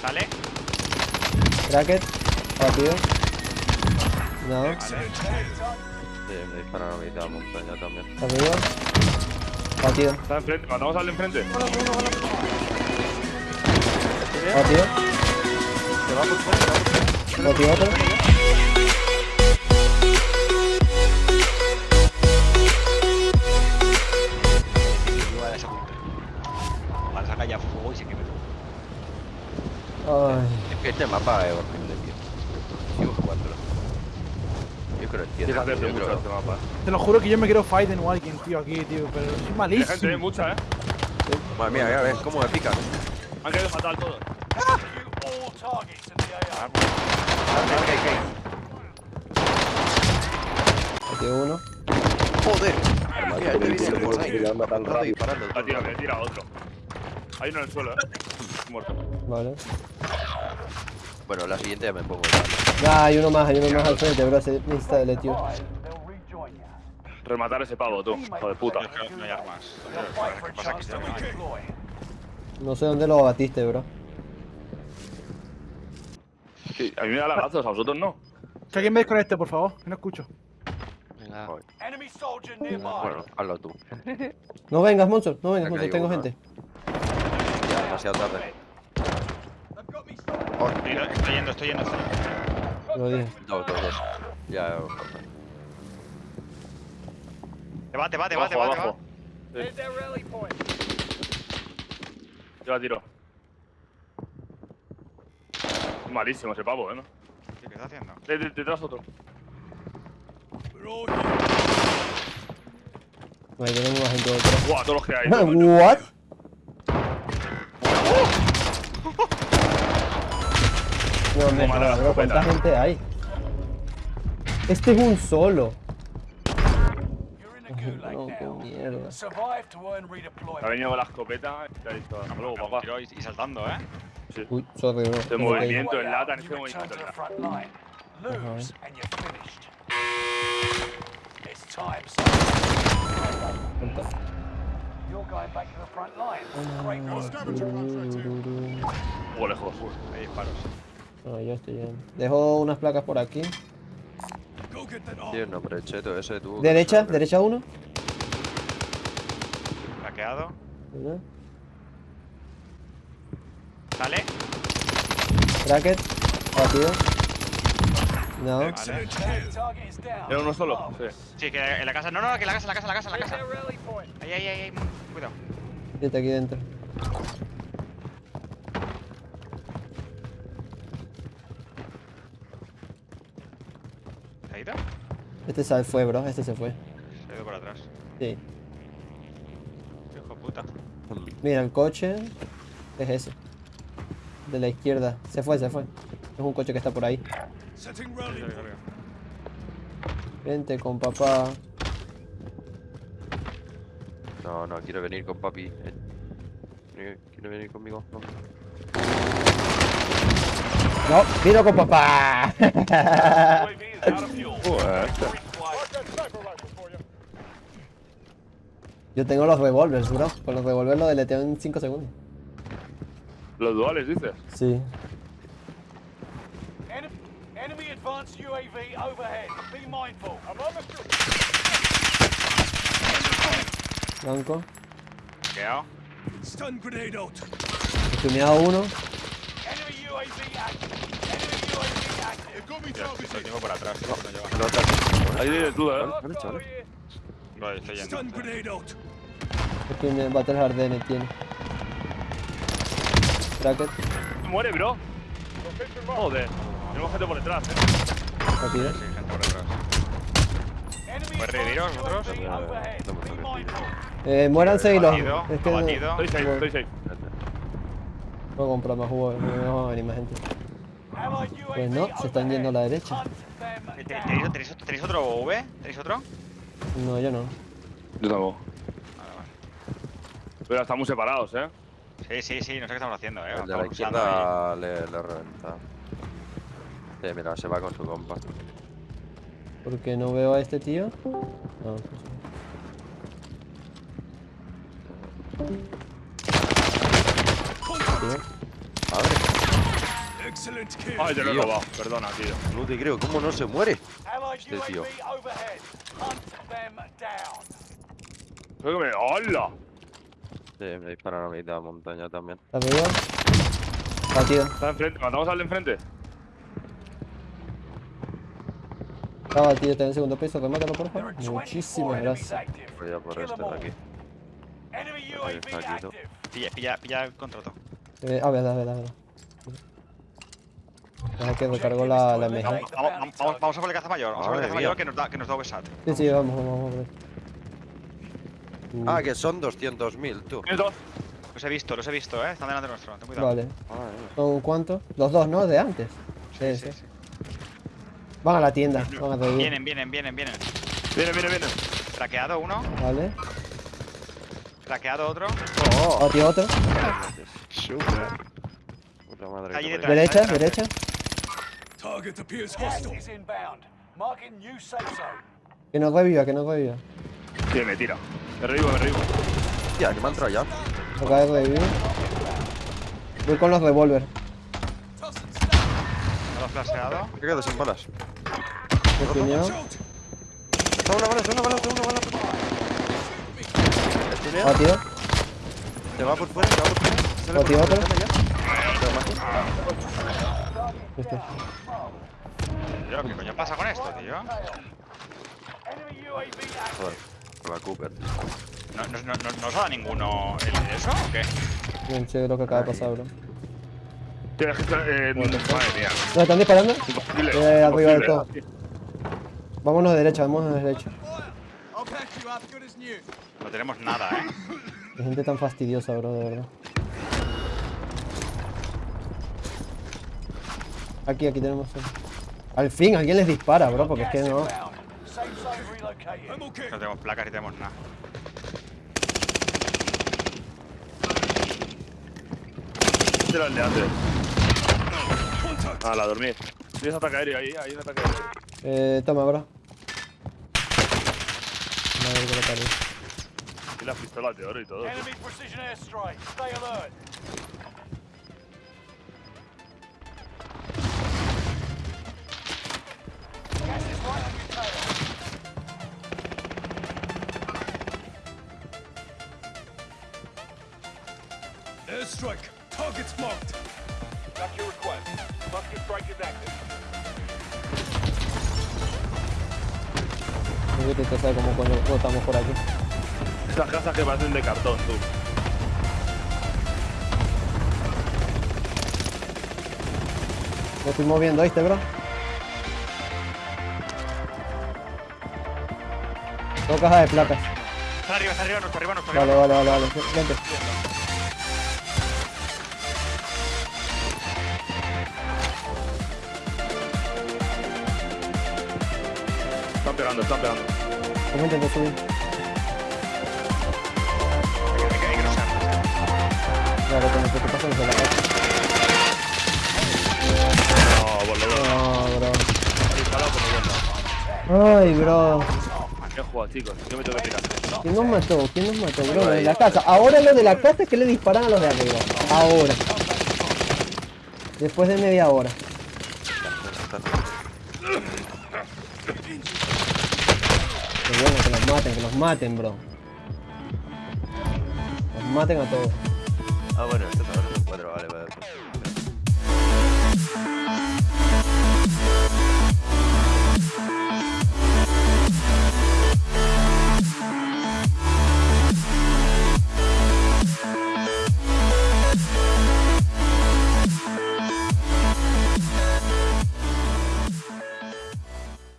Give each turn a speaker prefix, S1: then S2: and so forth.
S1: ¿Sale?
S2: Bracket. Rápido. No.
S3: Sí, me disparan a mitad de montaña también.
S2: Arriba. Batido.
S4: Está enfrente, matamos al de enfrente.
S2: Batido.
S3: Se va por fuera, se va por fuera.
S2: Batido otro. Ay.
S3: Es que este mapa es horrible, tío. Sigo jugándolo. Yo creo que
S4: mucho
S3: creo-
S4: este mapa.
S5: Te lo juro que yo me quiero fight en Walking, tío, aquí, tío, pero soy
S4: Hay gente,
S5: malísimo.
S4: mucha, eh.
S3: Madre mía, ya ves cómo me pican.
S4: Han caído fatal todos.
S2: Batido uno.
S3: Joder. Mira,
S4: tira otro. Hay uno en el suelo, eh. Muerto.
S2: Vale.
S3: Bueno, la siguiente ya me pongo.
S2: Ya, hay uno más, hay uno más al frente, bro. Se necesita de tío.
S4: Rematar ese pavo, tú. Hijo de puta.
S1: No hay armas. ¿Qué pasa aquí? No
S2: sé dónde lo batiste, bro.
S4: Sí, a mí me da lagazos, a vosotros no.
S5: Que alguien me desconecte, por favor, que no escucho.
S1: Venga.
S3: Bueno, hazlo tú.
S2: No vengas, Monster. No vengas, Monster. Tengo
S3: uno.
S2: gente.
S3: Ya, demasiado tarde.
S1: Estoy yendo, estoy yendo. estoy yendo.
S3: Dos, dos, dos. Ya,
S1: Te va, te va, te va, te
S4: Abajo,
S1: va, te va.
S4: abajo. Sí. Lleva tiro. Malísimo ese pavo, eh, ¿no?
S1: ¿Qué está haciendo?
S4: De- de- Detrás otro.
S2: Vale, tenemos más gente detrás.
S4: Buah, todos los que hay.
S2: ¿What? Bro. ¿Cuánta gente hay? Este es un solo. No, qué mierda.
S4: Ha venido con la escopeta y te ha dicho, hasta luego,
S1: Un
S4: papá.
S1: tiro y, y saltando, ¿eh?
S4: Sí.
S2: Uy, sorry, bro.
S4: Este movimiento en lata, en este movimiento en lata.
S2: Cuenta.
S4: O lejos.
S1: Hay disparos.
S2: No, yo estoy bien. Dejo unas placas por aquí.
S3: Tío, no, pero cheto, ese tú.
S2: Derecha, derecha uno.
S1: Hackeado.
S2: ¿Verdad?
S1: Sale.
S2: Bracket. Batido. No.
S1: Vale.
S4: ¿Era uno solo? Sí.
S1: Sí, que en la casa. No, no, que en la casa, en la casa, en la casa, en la casa. Ahí, ahí, ahí, ahí. Cuidado.
S2: Siete aquí dentro.
S1: ¿Se ha ido?
S2: Este se fue, bro. Este se fue.
S1: Se ido por atrás.
S2: Sí.
S1: Hijo de puta.
S2: Mira, el coche es ese. De la izquierda. Se fue, se fue. Es un coche que está por ahí. Vente con papá.
S3: No, no, quiero venir con papi. Eh, ¿Quiere quiere venir conmigo? No.
S2: No, vino con papá. Yo tengo los revólveres, bro. Con los revólveres lo deleteo en 5 segundos.
S4: Los duales, dices.
S2: Sí.
S6: Enemy advanced UAV overhead. Be mindful.
S2: Blanco.
S1: Hackeado.
S6: Stun grenade out.
S2: Tuneado uno.
S6: Enemy UAV active.
S1: Tío, Lo tengo por atrás. tío, no lleva.
S3: No,
S4: Ahí tienes duda, ¿eh?
S3: ¿Vale?
S1: Vale, estoy yendo.
S2: Tiene Battle Hardened tiene. Bracket.
S4: Muere, bro. Joder. Tenemos gente por detrás, eh.
S2: Rápido.
S1: Sí, gente por detrás.
S6: Enemy
S1: ¿Puedes reviviros vosotros?
S3: Aquí.
S2: Eh, muéranse y los. Es que.
S4: Estoy safe, estoy safe.
S2: Voy a comprar más jugo, no va a venir más gente. Pues no, se están yendo a la derecha.
S6: Hunt them
S1: ¿Te-
S6: down.
S1: ¿Tenéis, tenéis, tenéis otro V? ¿Tenéis otro?
S2: No, yo no.
S4: Yo tampoco.
S1: Vale, vale.
S4: Pero estamos separados, eh.
S1: Sí, sí, sí, no sé qué estamos haciendo, eh.
S3: El de la izquierda le, le reventa. Sí, mira, se va con su compa.
S2: Porque no veo a este tío. No, tío.
S4: Ay, te lo he
S3: Tío.
S4: robado. Perdona, tío.
S3: No te creo, ¿cómo no se muere? Este tío.
S6: UAV overhead. Hunt them down.
S4: Creo que me. ¡Hola!
S3: Sí, me disparan a mitad de montaña también.
S2: ¿Está arriba? Batido.
S4: Está enfrente. ¿Matamos al de enfrente?
S2: Está batido, está en el segundo piso. Remátalo, por favor.
S6: are 24
S2: Muchísimas gracias.
S3: Voy a por este de aquí.
S1: Pilla, pilla, pilla el contrato.
S2: Eh, ah, verdad, verdad, verdad. Deja que recargó la, la MG.
S1: Vamos, vamos, vamos, vamos a por el caza mayor. Vamos a por el
S3: Madre
S1: caza mayor que nos da, que nos da OVSAT.
S2: Sí, sí, vamos, vamos, vamos. Uh,
S3: Ah, que son 200.000, tú.
S4: Dos.
S1: Los he visto, los he visto, eh. Están delante nuestro. Ten cuidado.
S2: Vale.
S3: Madre.
S2: ¿Son cuántos? Los dos, ¿no? De antes. Sí, sí. Van a la tienda. Van a.
S1: Vienen, vienen, vienen, vienen.
S4: Viene, viene, viene.
S1: Traqueado uno,
S2: Vale.
S1: traqueado otro.
S3: Oh,
S2: Batido otro.
S3: puta madre.
S1: Ahí
S3: que
S1: detrás.
S3: parió.
S2: Derecha,
S1: detrás.
S2: derecha.
S6: Gas is inbound. Marking new safe zone.
S2: Que nos reviva, que nos reviva.
S4: Sí, me tira. Me revivo, me revivo.
S3: Hostia, que me ha entrado ya.
S2: Acaba de revivir. Voy con los revólver.
S1: Me lo he flasheado.
S3: Me he quedado sin balas.
S2: Me tuneó.
S3: Está una bala, está una bala, está una bala. ¿Estunea?
S2: Batido.
S3: Se va por fuera, se va por fuera. Sale por fuera,
S2: Este.
S1: Tío, ¿qué coño pasa con esto, tío?
S3: Joder, con la Cooper.
S1: ¿No, no, no, no, ¿no os ha dado ninguno el eso o qué?
S2: Bien chévere lo que acaba de pasar, bro.
S4: Tienes que estar. Madre mía.
S2: ¿No están disparando?
S4: Imposible.
S2: Eh, arriba
S4: imposible.
S2: todo. Vámonos de derecha, vámonos de derecha.
S1: No tenemos nada, eh.
S2: Qué gente tan fastidiosa, bro, de verdad. Aquí, aquí tenemos. Al fin alguien les dispara, bro, porque es que no.
S1: No tenemos placas ni tenemos nada.
S4: Este era el de antes. Ah, la dormí. Tienes ataque aéreo ahí, hay un ataque aéreo.
S2: Eh, toma, bro. Madre que lo parió.
S4: Y las pistolas de oro y todo.
S6: Enemy precision airstrike. Stay alert.
S7: Airstrike. Targets marked.
S6: Got your request. Buster strike is active.
S2: No sé que sabe cómo coño estamos por aquí.
S4: Esas casas que parecen de cartón, tú.
S2: Me estoy moviendo, ¿viste, bro? Dos cajas de placas.
S1: Está arriba, está arriba, nuestro arriba, nuestro arriba.
S2: Vale, vale, vale, vale. Vente.
S4: Pegando, están pegando.
S2: ¿Cómo intento subir? Claro, con lo que te pasa desde la casa.
S4: No, menos.
S2: No, bro. Ay, bro.
S4: Qué chicos. Yo me tengo que tirar.
S2: ¿Quién nos mató? ¿Quién nos mató, bro? Lo de la casa. Ahora lo de la casa es que le disparan a los de arriba. Ahora. Después de media hora. Qué bueno, que los maten, que los maten, bro. Los maten a todos.
S3: Ah, bueno, este es ahora un 4, vale, vale.